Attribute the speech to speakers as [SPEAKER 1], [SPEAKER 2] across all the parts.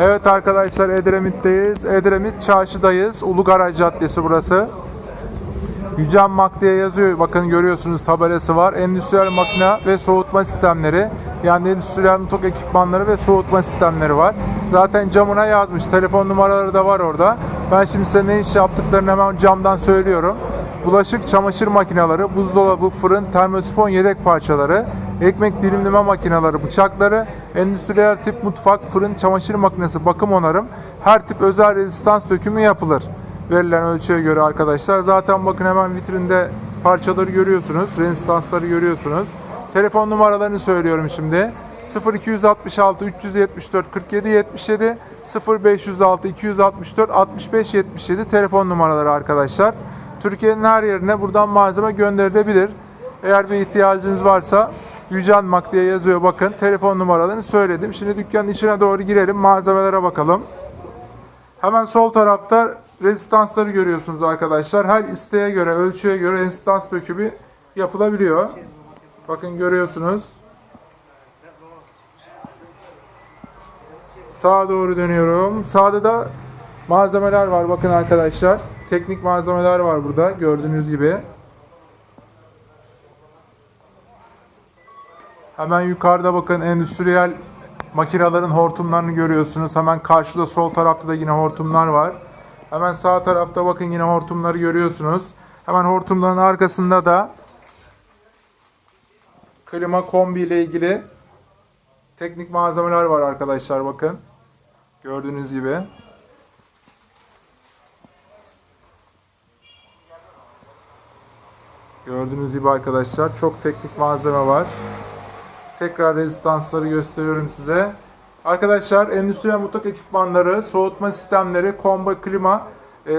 [SPEAKER 1] Evet arkadaşlar Edremit'teyiz. Edremit çarşıdayız. Ulu Garaj Caddesi burası. Yücel Mak diye yazıyor. Bakın görüyorsunuz tabelası var. Endüstriyel makine ve soğutma sistemleri. Yani endüstriyel mutfak ekipmanları ve soğutma sistemleri var. Zaten camına yazmış. Telefon numaraları da var orada. Ben şimdi size ne iş yaptıklarını hemen camdan söylüyorum. Bulaşık, çamaşır makineleri, buzdolabı, fırın, termosifon yedek parçaları, ekmek dilimleme makineleri, bıçakları, endüstriyel tip mutfak, fırın, çamaşır makinesi, bakım onarım, her tip özel rezistans dökümü yapılır verilen ölçüye göre arkadaşlar. Zaten bakın hemen vitrinde parçaları görüyorsunuz. Rezistansları görüyorsunuz. Telefon numaralarını söylüyorum şimdi. 0266 374 47 77 0506 264 65 77 telefon numaraları arkadaşlar. Türkiye'nin her yerine buradan malzeme gönderilebilir. Eğer bir ihtiyacınız varsa Yücel Mak diye yazıyor bakın. Telefon numaralarını söyledim. Şimdi dükkanın içine doğru girelim. Malzemelere bakalım. Hemen sol tarafta rezistansları görüyorsunuz arkadaşlar. Her isteğe göre, ölçüye göre rezistans dökümü yapılabiliyor. Bakın görüyorsunuz. Sağa doğru dönüyorum. Sağda da malzemeler var bakın arkadaşlar. Teknik malzemeler var burada gördüğünüz gibi. Hemen yukarıda bakın endüstriyel makinelerin hortumlarını görüyorsunuz. Hemen karşıda sol tarafta da yine hortumlar var. Hemen sağ tarafta bakın yine hortumları görüyorsunuz. Hemen hortumların arkasında da klima kombi ile ilgili teknik malzemeler var arkadaşlar bakın. Gördüğünüz gibi. Gördüğünüz gibi arkadaşlar çok teknik malzeme var. Tekrar rezistansları gösteriyorum size. Arkadaşlar endüstriyel mutfak ekipmanları, soğutma sistemleri, komba klima, e,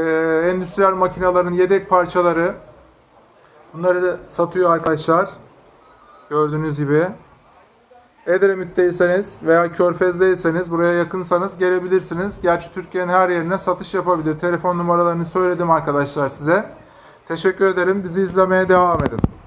[SPEAKER 1] endüstriyel makinelerin yedek parçaları bunları da satıyor arkadaşlar. Gördüğünüz gibi. Edremit'teyseniz veya Körfez'deyseniz buraya yakınsanız gelebilirsiniz. Gerçi Türkiye'nin her yerine satış yapabilir. Telefon numaralarını söyledim arkadaşlar size. Teşekkür ederim. Bizi izlemeye devam edin.